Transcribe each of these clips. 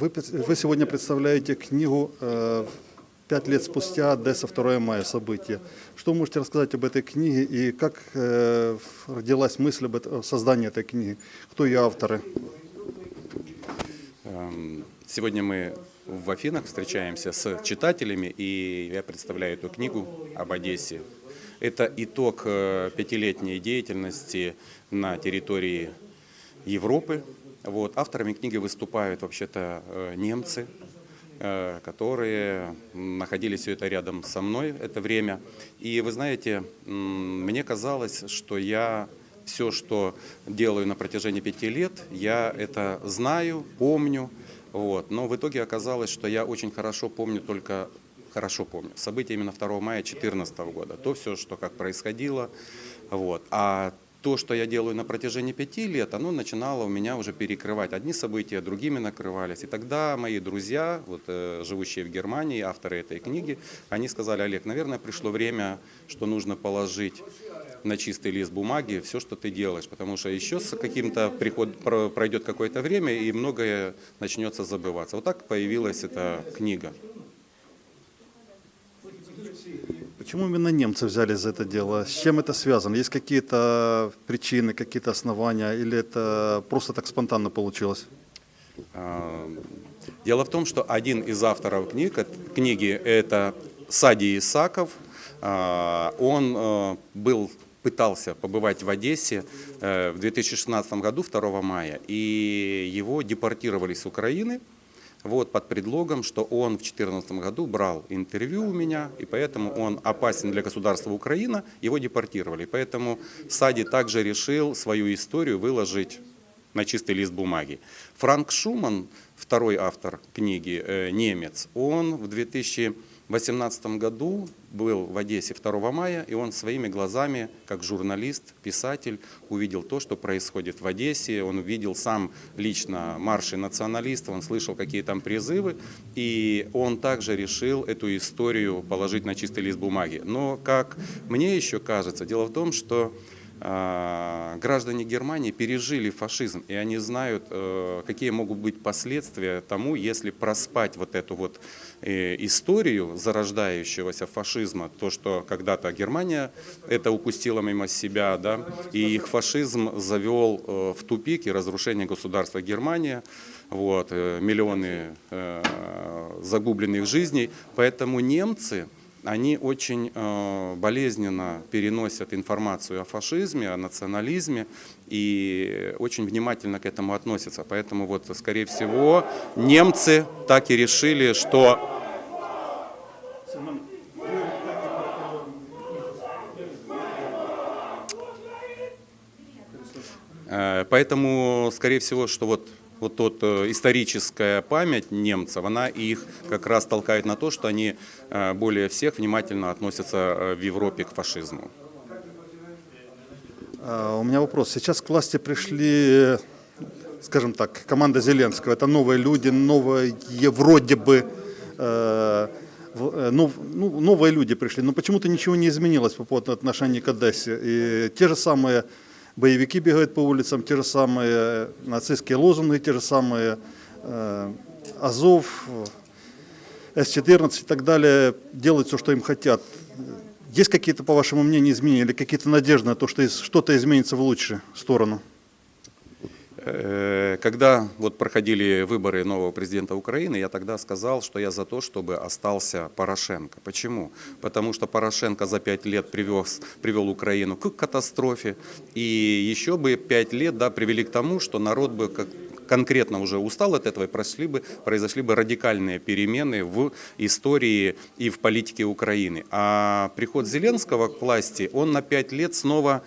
Вы, вы сегодня представляете книгу э, «Пять лет спустя. Одесса. 2 мая. События». Что можете рассказать об этой книге и как э, родилась мысль об создании этой книги? Кто ее авторы? Эм, Сегодня мы в Афинах встречаемся с читателями, и я представляю эту книгу об Одессе. Это итог э, пятилетней деятельности на территории Европы. Вот. Авторами книги выступают вообще-то э, немцы, э, которые находились все это рядом со мной это время. И вы знаете, мне казалось, что я все, что делаю на протяжении пяти лет, я это знаю, помню. Вот. Но в итоге оказалось, что я очень хорошо помню только хорошо помню события именно 2 мая 2014 года. То все, что как происходило. Вот. А то, что я делаю на протяжении пяти лет, оно начинало у меня уже перекрывать. Одни события другими накрывались. И тогда мои друзья, вот, э, живущие в Германии, авторы этой книги, они сказали, Олег, наверное, пришло время, что нужно положить на чистый лист бумаги все, что ты делаешь, потому что еще с каким-то приход про- пройдет какое-то время и многое начнется забываться. Вот так появилась эта книга. Почему именно немцы взялись за это дело? С чем это связано? Есть какие-то причины, какие-то основания или это просто так спонтанно получилось? А, Дело в том, что один из авторов книг, книги – это Сади Исаков. А, Он э, был, пытался побывать в Одессе э, в 2016 году, 2 мая, и его депортировали с Украины вот, под предлогом, что он в 2014 году брал интервью у меня, и поэтому он опасен для государства Украина, его депортировали. Поэтому Сади также решил свою историю выложить на чистый лист бумаги. Франк Шуман, второй автор книги, э, немец, он в 2018 году был в Одессе 2 мая, и он своими глазами, как журналист, писатель, увидел то, что происходит в Одессе. Он увидел сам лично марши националистов, он слышал, какие там призывы, и он также решил эту историю положить на чистый лист бумаги. Но, как мне еще кажется, дело в том, что а, граждане Германии пережили фашизм, и они знают, э, какие могут быть последствия тому, если проспать вот эту вот э, историю зарождающегося фашизма, то, что когда-то Германия это упустила мимо себя, да, и их фашизм завел э, в тупик и разрушение государства Германия, вот, миллионы загубленных жизней, поэтому немцы, они очень э, болезненно переносят информацию о фашизме, о национализме и очень внимательно к этому относятся. Поэтому вот, скорее всего, немцы так и решили, что Э, Поэтому, скорее всего, что вот, вот тот э, историческая память немцев, она их как раз толкает на то, что они э, более всех внимательно относятся э, в Европе к фашизму. А, У меня вопрос. Сейчас к власти пришли, скажем так, команда Зеленского. Это новые люди, новые вроде бы нов- ну, новые люди пришли. Но почему-то ничего не изменилось по поводу отношений к Одессе. И те же самые боевики бегают по улицам, те же самые нацистские лозунги, те же самые э, Азов, С-14 и так далее делают все, что им хотят. Есть какие-то, по вашему мнению, изменения или какие-то надежды на то, что что-то изменится в лучшую сторону? Э, Когда вот проходили выборы нового президента Украины, я тогда сказал, что я за то, чтобы остался Порошенко. Почему? Потому что Порошенко за пять лет привез, привел Украину к катастрофе, и еще бы пять лет да, привели к тому, что народ бы как конкретно уже устал от этого, и прошли бы, произошли бы радикальные перемены в истории и в политике Украины. А приход Зеленского к власти, он на пять лет снова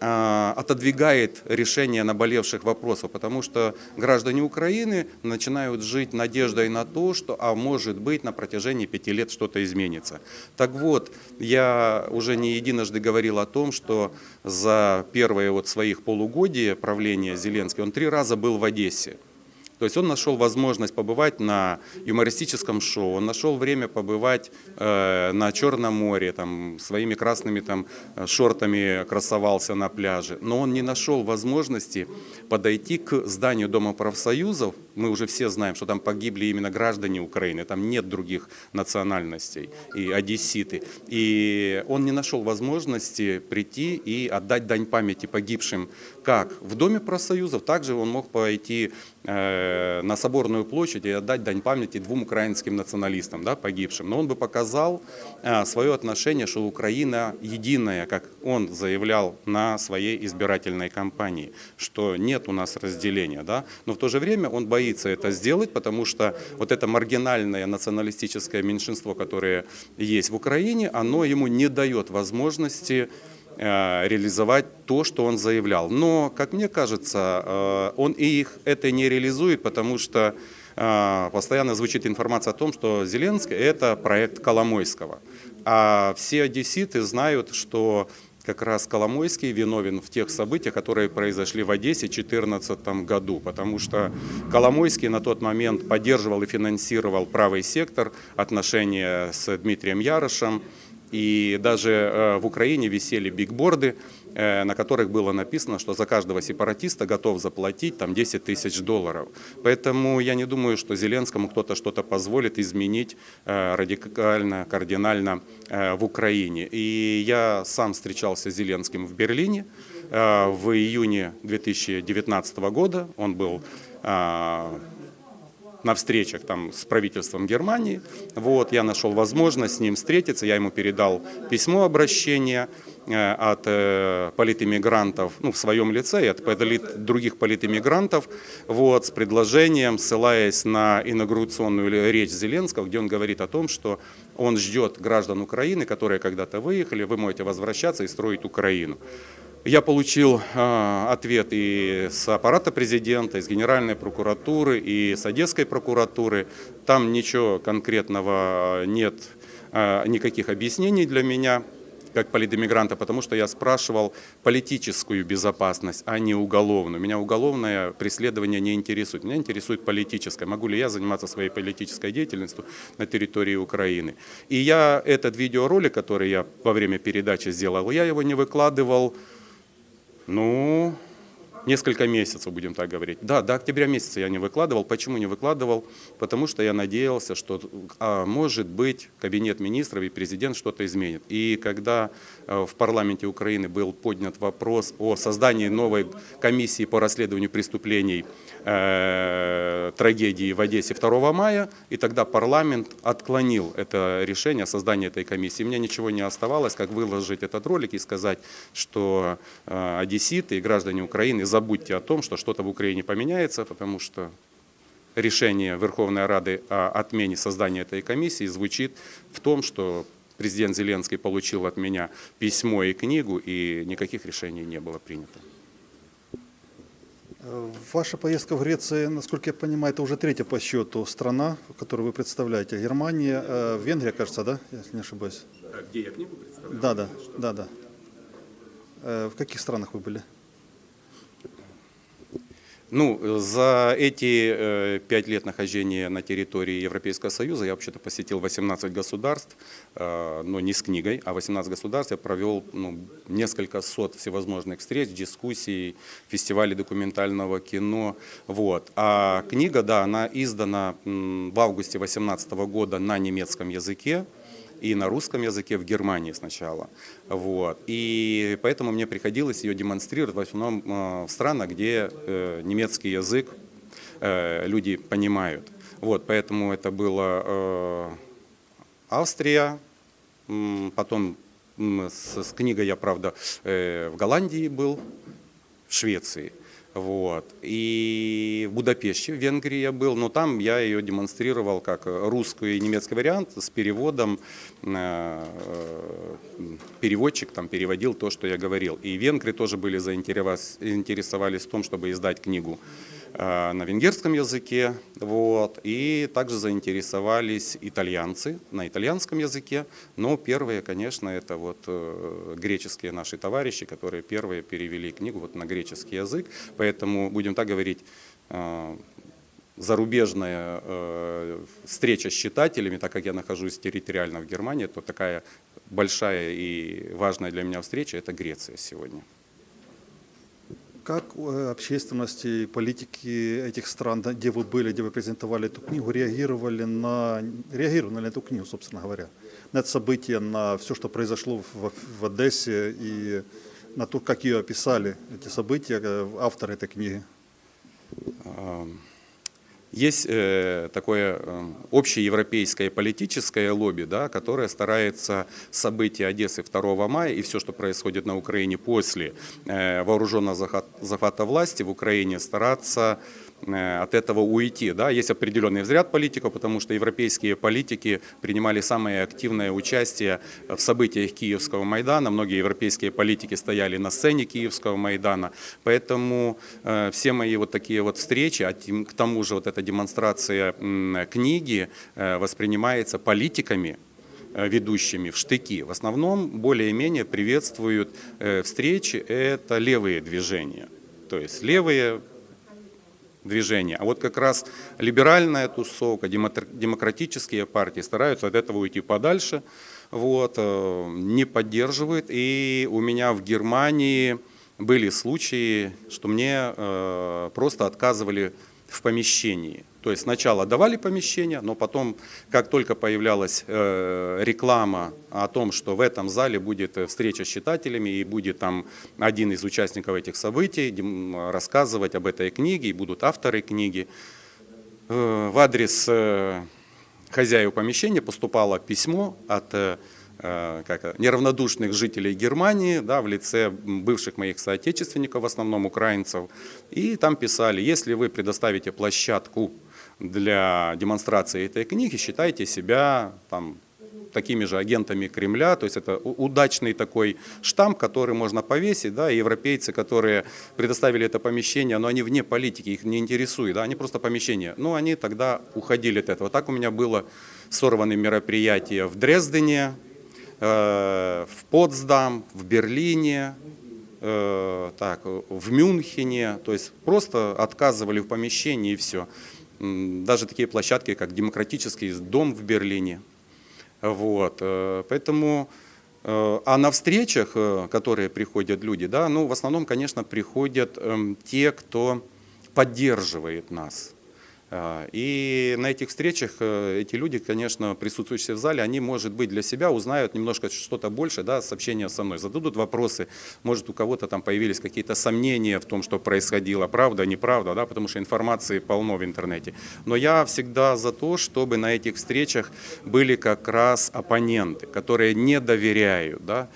отодвигает решение наболевших вопросов, потому что граждане Украины начинают жить надеждой на то, что, а может быть, на протяжении пяти лет что-то изменится. Так вот, я уже не единожды говорил о том, что за первые вот своих полугодия правления Зеленский, он три раза был в Одессе. То есть он нашел возможность побывать на юмористическом шоу, он нашел время побывать э, на Черном море, там, своими красными там, шортами красовался на пляже, но он не нашел возможности подойти к зданию Дома профсоюзов мы уже все знаем, что там погибли именно граждане Украины, там нет других национальностей и одесситы. И он не нашел возможности прийти и отдать дань памяти погибшим как в Доме профсоюзов, также он мог пойти э, на Соборную площадь и отдать дань памяти двум украинским националистам, да, погибшим. Но он бы показал э, свое отношение, что Украина единая, как он заявлял на своей избирательной кампании, что нет у нас разделения. Да? Но в то же время он боится это сделать, потому что вот это маргинальное националистическое меньшинство, которое есть в Украине, оно ему не дает возможности э, реализовать то, что он заявлял. Но, как мне кажется, э, он и их это не реализует, потому что э, постоянно звучит информация о том, что Зеленский – это проект Коломойского. А все одесситы знают, что как раз Коломойский виновен в тех событиях, которые произошли в Одессе в 2014 году, потому что Коломойский на тот момент поддерживал и финансировал правый сектор, отношения с Дмитрием Ярошем, и даже э, в Украине висели бигборды, на которых было написано, что за каждого сепаратиста готов заплатить там 10 тысяч долларов. Поэтому я не думаю, что Зеленскому кто-то что-то позволит изменить э, радикально, кардинально в Украине. И я сам встречался с Зеленским в Берлине в июне 2019 года. Он был на встречах там, с правительством Германии. Вот, я нашел возможность с ним встретиться, я ему передал письмо обращения э, от э, политэмигрантов, ну, в своем лице, и от полит, других политэмигрантов, вот, с предложением, ссылаясь на инаугурационную речь Зеленского, где он говорит о том, что он ждет граждан Украины, которые когда-то выехали, вы можете возвращаться и строить Украину. Я получил э, ответ и с аппарата президента, и с Генеральной прокуратуры, и с Одесской прокуратуры. Там ничего конкретного нет, э, никаких объяснений для меня как политэмигранта, потому что я спрашивал политическую безопасность, а не уголовную. Меня уголовное преследование не интересует. Меня интересует политическое. Могу ли я заниматься своей политической деятельностью на территории Украины? И я этот видеоролик, который я во время передачи сделал, я его не выкладывал ну, несколько месяцев, будем так говорить. Да, до октября месяца я не выкладывал. Почему не выкладывал? Потому что я надеялся, что, а, может быть, кабинет министров и президент что-то изменит. И когда э, в парламенте Украины был поднят вопрос о создании новой комиссии по расследованию преступлений э, трагедии в Одессе 2 мая, и тогда парламент отклонил это решение о создании этой комиссии. Мне ничего не оставалось, как выложить этот ролик и сказать, что э, одесситы и граждане Украины, забудьте о том, что что-то в Украине поменяется, потому что решение Верховной Рады о отмене создания этой комиссии звучит в том, что президент Зеленский получил от меня письмо и книгу, и никаких решений не было принято. Ваша поездка в Грецию, насколько я понимаю, это уже третья по счету страна, которую вы представляете. Германия, э, Венгрия, кажется, да, если не ошибаюсь? Где я книгу представляю? Да, да, да, да. Э, В каких странах вы были? Ну, за эти э, пять лет нахождения на территории Европейского Союза я вообще-то посетил 18 государств, э, но не с книгой, а 18 государств я провел ну, несколько сот всевозможных встреч, дискуссий, фестивалей документального кино. Вот. А книга, да, она издана в августе 2018 года на немецком языке и на русском языке в Германии сначала. Вот. И поэтому мне приходилось ее демонстрировать в основном э, в странах, где э, немецкий язык э, люди понимают. Вот, поэтому это было Австрия, потом с, с книгой я, правда, в Голландии был, в Швеции. Вот. И в Будапеште, в Венгрии я был, но там я ее демонстрировал как русский и немецкий вариант с переводом. Э, переводчик там переводил то, что я говорил. И венгры тоже были заинтересовались в том, чтобы издать книгу Э, на венгерском языке, вот, и также заинтересовались итальянцы на итальянском языке, но первые, конечно, это вот э, греческие наши товарищи, которые первые перевели книгу вот на греческий язык, поэтому, будем так говорить, э, зарубежная встреча с читателями, так как я нахожусь территориально в Германии, то такая большая и важная для меня встреча – это Греция сегодня. Как э, общественности политики этих стран, где вы были, где вы презентовали эту книгу, реагировали на, реагировали на эту книгу, собственно говоря, на это событие, на все, что произошло в, в Одессе и на то, как ее описали, эти события, э, авторы этой книги? Есть э, такое э, общеевропейское политическое лобби, да, которое старается события Одессы 2 мая и все, что происходит на Украине после э, вооруженного захват- захвата власти в Украине, стараться э, от этого уйти. Да. Есть определенный взгляд политиков, потому что европейские политики принимали самое активное участие в событиях Киевского Майдана. Многие европейские политики стояли на сцене Киевского Майдана. Поэтому э, все мои вот такие вот встречи, а тем- к тому же вот эта демонстрация книги э, воспринимается политиками, э, ведущими в штыки. В основном более-менее приветствуют э, встречи, это левые движения. То есть левые движения. А вот как раз либеральная тусовка, демократические партии стараются от этого уйти подальше, вот, не поддерживают. И у меня в Германии были случаи, что мне просто отказывали в помещении. То есть сначала давали помещение, но потом, как только появлялась э, реклама о том, что в этом зале будет э, встреча с читателями и будет там один из участников этих событий рассказывать об этой книге, и будут авторы книги, э, в адрес э, хозяев помещения поступало письмо от как, это, неравнодушных жителей Германии, да, в лице бывших моих соотечественников, в основном украинцев. И там писали, если вы предоставите площадку для демонстрации этой книги, считайте себя там, такими же агентами Кремля, то есть это удачный такой штамп, который можно повесить, да, и европейцы, которые предоставили это помещение, но они вне политики, их не интересует, да, они просто помещение, ну, они тогда уходили от этого. Так у меня было сорваны мероприятия в Дрездене, э, в Потсдам, в Берлине, э, так, в Мюнхене, то есть просто отказывали в помещении и все. Даже такие площадки, как демократический дом в Берлине. Вот, э, поэтому, э, а на встречах, э, которые приходят люди, да, ну, в основном, конечно, приходят эм, те, кто поддерживает нас. А, И на этих встречах э, эти люди, конечно, присутствующие в зале, они, может быть, для себя узнают немножко что-то больше, да, с общения со мной, зададут вопросы, может, у кого-то там появились какие-то сомнения в том, что происходило, правда, неправда, да, потому что информации полно в интернете. Но я всегда за то, чтобы на этих встречах были как раз оппоненты, которые не доверяют, да,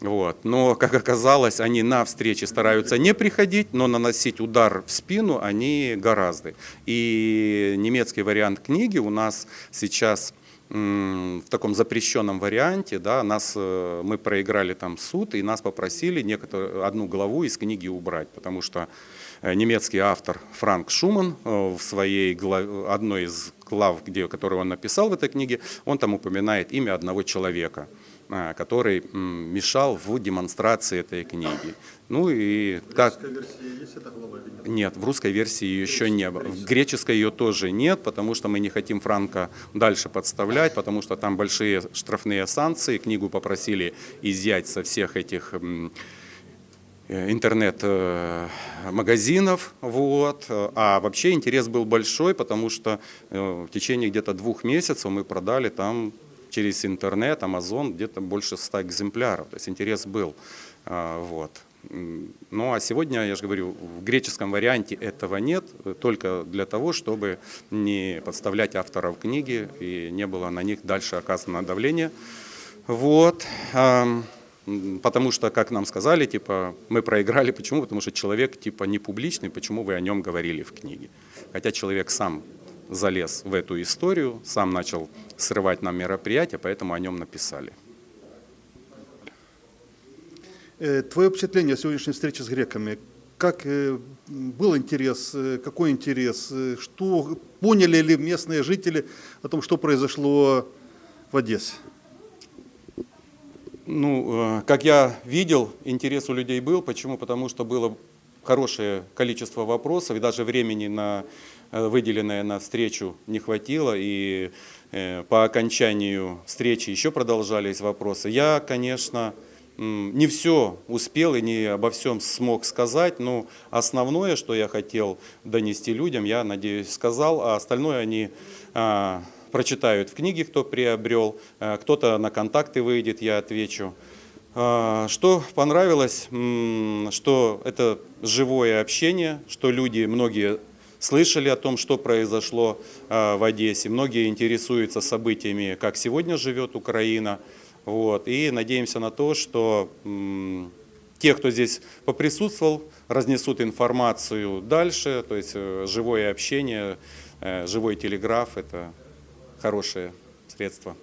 вот. Но, как оказалось, они на встречи стараются не приходить, но наносить удар в спину они гораздо. И немецкий вариант книги у нас сейчас в таком запрещенном варианте, да, нас, э, мы проиграли там суд, и нас попросили некоторую, одну главу из книги убрать, потому что э, немецкий автор Франк Шуман э, в своей одной из глав, где, которую он написал в этой книге, он там упоминает имя одного человека который м, мешал в демонстрации этой книги. Ну и как... Нет, в русской версии ее еще не было. В греческой ее тоже нет, потому что мы не хотим Франка дальше подставлять, потому что там большие штрафные санкции. Книгу попросили изъять со всех этих э, интернет-магазинов. Вот. А вообще интерес был большой, потому что э, в течение где-то двух месяцев мы продали там через интернет, Amazon, где-то больше 100 экземпляров. То есть интерес был. А, Вот. Ну а сегодня, я же говорю, в греческом варианте этого нет, только для того, чтобы не подставлять авторов книги и не было на них дальше оказано давление. Вот. М, Потому что, как нам сказали, типа, мы проиграли. Почему? Потому что человек типа не публичный, почему вы о нем говорили в книге. Хотя человек сам залез в эту историю, сам начал срывать нам мероприятия, поэтому о нем написали. Э, Твое впечатление о сегодняшней встрече с греками? Как э, был интерес, э, какой интерес, что поняли ли местные жители о том, что произошло в Одессе? Ну, как я видел, интерес у людей был. Почему? Потому что было хорошее количество вопросов, и даже времени, на, выделенное на встречу, не хватило. И э, по окончанию встречи еще продолжались вопросы. Я, конечно, не все успел и не обо всем смог сказать, но основное, что я хотел донести людям, я надеюсь, сказал, а остальное они а, прочитают в книге, кто приобрел, а, кто-то на контакты выйдет, я отвечу. А, Что понравилось, что это живое общение, что люди, многие слышали о том, что произошло а, в Одессе, многие интересуются событиями, как сегодня живет Украина. Вот. И надеемся на то, что те, кто здесь поприсутствовал, разнесут информацию дальше, то есть э, живое общение, э, живой телеграф – это хорошее средство.